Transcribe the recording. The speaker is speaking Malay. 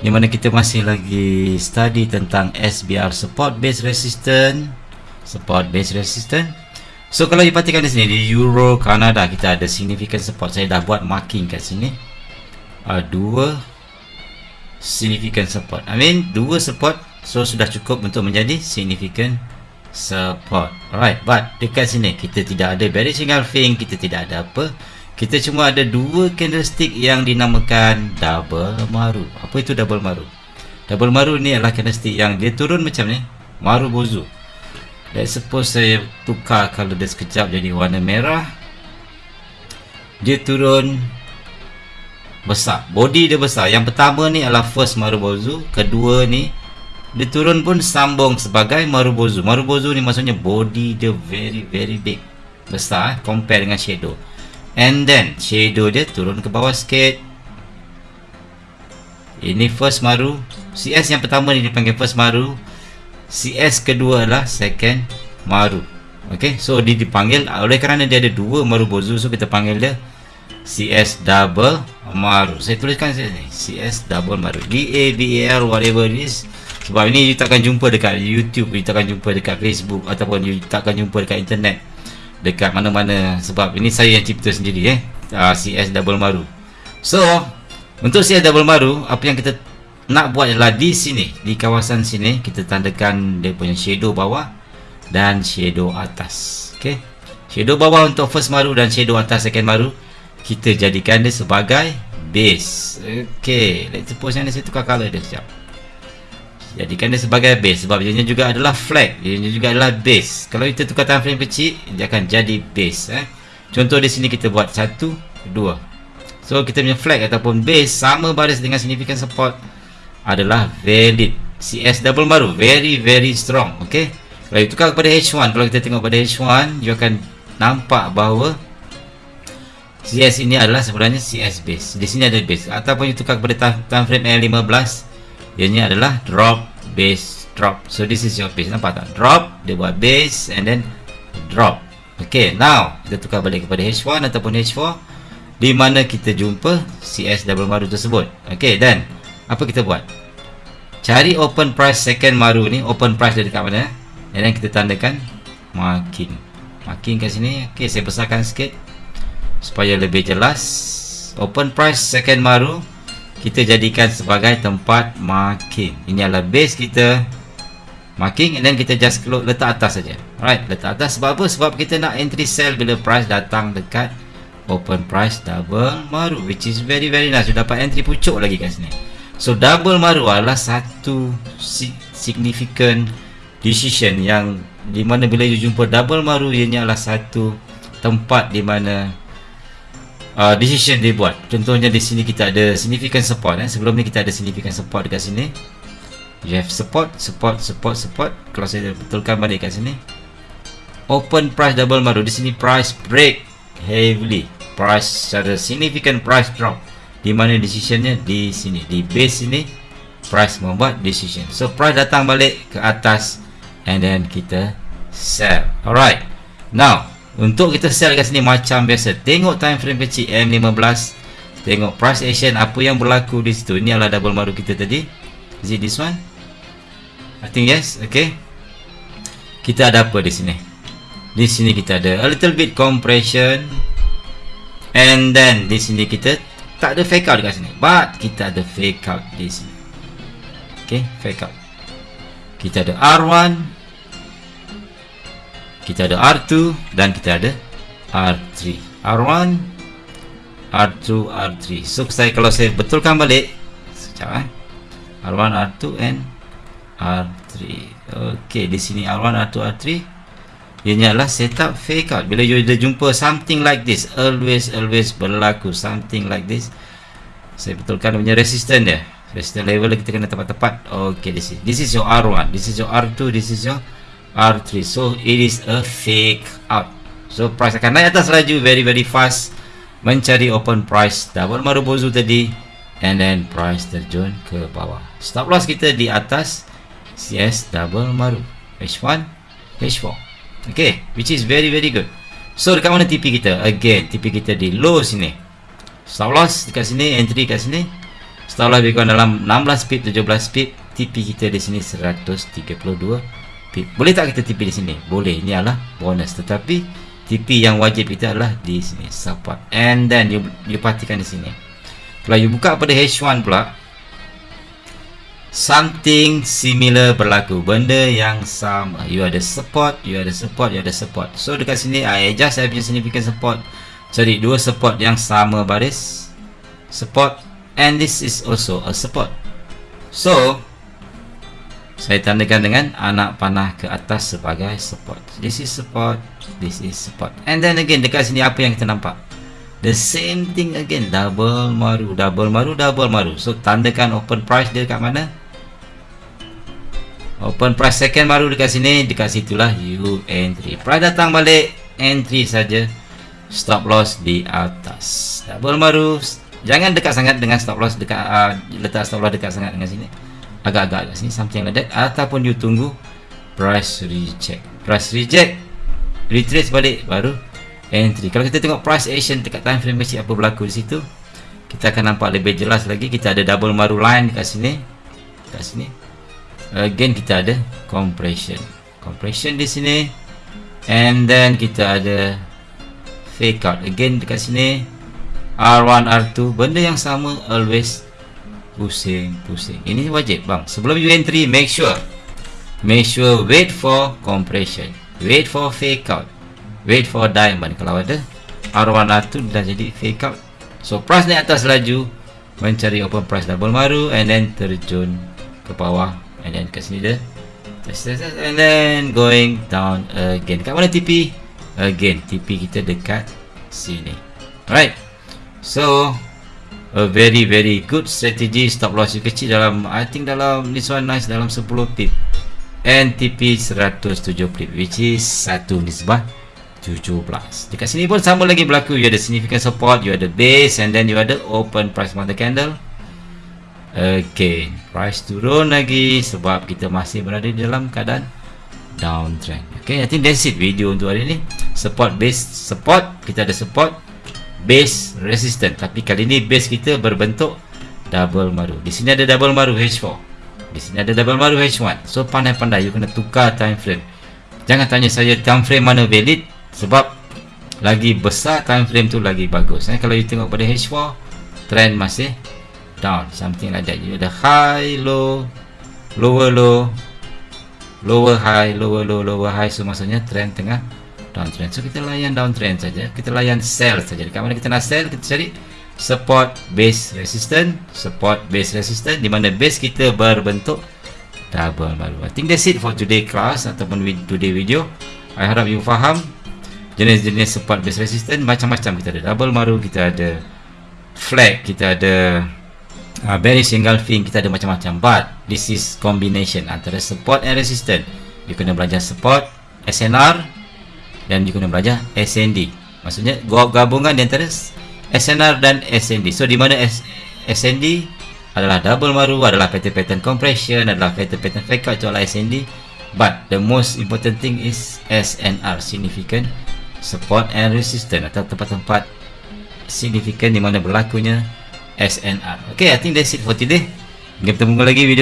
di mana kita masih lagi study tentang SBR support base resistance. Support base resistance. So kalau you perhatikan di sini di Euro Canada kita ada significant support. Saya dah buat marking kat sini. Uh, dua significant support. I mean dua support so sudah cukup untuk menjadi significant support. Alright but dekat sini kita tidak ada bearish engulfing kita tidak ada apa kita cuma ada dua candlestick yang dinamakan double maru. Apa itu double maru? Double maru ni adalah candlestick yang dia turun macam ni. Maru bozu let's suppose saya tukar kalau dia sekejap jadi warna merah. Dia turun besar. Body dia besar. Yang pertama ni adalah first maru bozu kedua ni dia turun pun sambung sebagai Marubozu Marubozu ni maksudnya body dia very very big. Besar eh, compare dengan shadow and then shadow dia turun ke bawah sikit. Ini first Maru. CS yang pertama ni dipanggil first Maru. CS kedua adalah second Maru. Ok so dia dipanggil oleh kerana dia ada dua Marubozu so kita panggil dia CS double Maru. Saya tuliskan sini CS double Maru. D-A-B-A-L whatever it is. Sebab ini you takkan jumpa dekat YouTube You takkan jumpa dekat Facebook Ataupun you takkan jumpa dekat internet Dekat mana-mana. Sebab ini saya yang cipta sendiri eh. Uh, ah, CS Double Maru. So Untuk CS Double Maru Apa yang kita nak buat adalah di sini Di kawasan sini Kita tandakan dia punya shadow bawah Dan shadow atas. Okay Shadow bawah untuk first maru dan shadow atas second maru Kita jadikan dia sebagai base. Okay Let's suppose saya tukar color dia sekejap jadikan dia sebagai base. Sebab dia juga adalah flag. Dia juga adalah base. Kalau kita tukar time frame kecil dia akan jadi base eh. contoh di sini kita buat satu dua. So kita punya flag ataupun base sama baris dengan significant support adalah valid. CS double baru. Very very strong ok kalau kita tukar kepada H1 kalau kita tengok pada H1 you akan nampak bahawa CS ini adalah sebenarnya CS base. Di sini ada base. Ataupun you tukar kepada time frame L15 ianya adalah drop base drop. So this is your base. Nampak tak? Drop dia buat base and then drop. Ok now kita tukar balik kepada H1 ataupun H4 di mana kita jumpa CS double maru tersebut? Ok dan apa kita buat? Cari open price second maru ni. Open price dia dekat mana? And then kita tandakan marking. Marking kat sini. Ok saya besarkan sikit supaya lebih jelas. Open price second maru kita jadikan sebagai tempat marking ini adalah base kita. Marking then kita just letak atas saja. Alright letak atas. Sebab apa? Sebab kita nak entry sell bila price datang dekat open price double maru which is very very nice. You dapat entry pucuk lagi kat sini. So double maru adalah satu significant decision yang di mana bila you jumpa double maru ianya adalah satu tempat di mana uh, decision dia buat. Contohnya di sini kita ada significant support eh. sebelum ni kita ada significant support dekat sini. You have support support support support. Kalau saya betulkan balik kat sini. Open price double baru di sini price break heavily. Price ada significant price drop. Di mana decisionnya? Di sini. Di base sini price membuat decision. So price datang balik ke atas and then kita sell. Alright. Now untuk kita sell kat sini macam biasa tengok time frame kecil M15 tengok price action apa yang berlaku di situ. Ini adalah double maru kita tadi. Is this one? I think yes okay. Kita ada apa di sini? Di sini kita ada a little bit compression. And then di sini kita tak ada fake out dekat sini. But kita ada fake out di sini. Okay fake out. Kita ada R1 kita ada R2 dan kita ada R3 R1 R2 R3 so saya kalau saya betulkan balik sekejap eh. R1 R2 and R3 ok di sini R1 R2 R3 ini adalah setup fake out. Bila you dah jumpa something like this always always berlaku something like this saya betulkan punya resistance dia. Resistance level kita kena tepat-tepat. Ok this is, this is your R1 this is your R2 this is your R3 so it is a fake out so price akan naik atas laju very very fast. Mencari open price double maru bozu tadi. And then price terjun ke bawah. Stop loss kita di atas CS double maru. H1 H4 okay which is very very good. So dekat mana TP kita? Again TP kita di low sini. Stop loss dekat sini entry kat sini. Stop loss dalam 16 pip 17 pip TP kita di sini 132 boleh tak kita TP di sini? Boleh. Ini adalah bonus. Tetapi TP yang wajib kita adalah di sini. Support. And then you, you perhatikan di sini. Kalau you buka pada H1 pula something similar berlaku. Benda yang sama. You ada support you ada support you ada support. So dekat sini I adjust saya punya significant support. Jadi dua support yang sama baris. Support. And this is also a support. So saya tandakan dengan anak panah ke atas sebagai support. This is support this is support. And then again dekat sini apa yang kita nampak? The same thing again double maru double maru double maru. So tandakan open price dia dekat mana? Open price second maru dekat sini dekat situlah you entry. Price datang balik entry saja. Stop loss di atas. Double maru jangan dekat sangat dengan stop loss dekat uh, letak stop loss dekat sangat dengan sini agak-agak kat sini something like that. Ataupun you tunggu price reject. Price reject retrace balik baru entry. Kalau kita tengok price action dekat time frame kecil apa berlaku di situ kita akan nampak lebih jelas lagi. Kita ada double maru line dekat sini. Dekat sini. Again kita ada compression. Compression di sini. And then kita ada fake out. Again dekat sini. R1 R2 benda yang sama always pusing pusing. Ini wajib bang. Sebelum you entry make sure. Make sure wait for compression. Wait for fake out. Wait for diamond. Kalau ada R1 R2 dah jadi fake out. So price naik atas laju. Mencari open price double maru and then terjun ke bawah and then ke sini dia and then going down again. Kat mana TP again TP kita dekat sini. Alright. So a very very good strategy. Stop loss you kecil dalam I think dalam this one nice dalam 10 pip NTP 170 pip which is 1 nisbah 17 dekat sini pun sama lagi berlaku. You ada significant support you ada base and then you ada open price mother candle. Again price turun lagi sebab kita masih berada dalam keadaan downtrend. Okay I think that's it video untuk hari ini support base support kita ada support base resistant. Tapi kali ni base kita berbentuk double maru. Di sini ada double maru H4 di sini ada double maru H1 so pandai-pandai you kena tukar time frame. Jangan tanya saya time frame mana valid sebab lagi besar time frame tu lagi bagus. Eh, kalau you tengok pada H4 trend masih down something like that. You ada high low lower low lower high lower low lower high. So maksudnya trend tengah downtrend. So kita layan downtrend saja. Kita layan sell saja. Dekat mana kita nak sell kita cari support base resistance support base resistance di mana base kita berbentuk double baru. I think that's it for today class ataupun today video. I harap you faham jenis-jenis support base resistance. Macam-macam kita ada double maru kita ada flag kita ada uh, bearish engulfing kita ada macam-macam. But this is combination antara support and resistance. You kena belajar support SNR dan juga kena belajar SND maksudnya gabungan di antara SNR dan SND so di mana S SND adalah double maru adalah pattern-pattern compression adalah pattern-pattern fake out adalah SND but the most important thing is SNR significant support and resistance atau tempat-tempat significant di mana berlakunya SNR ok I think that's it for today. Kita bertemu lagi video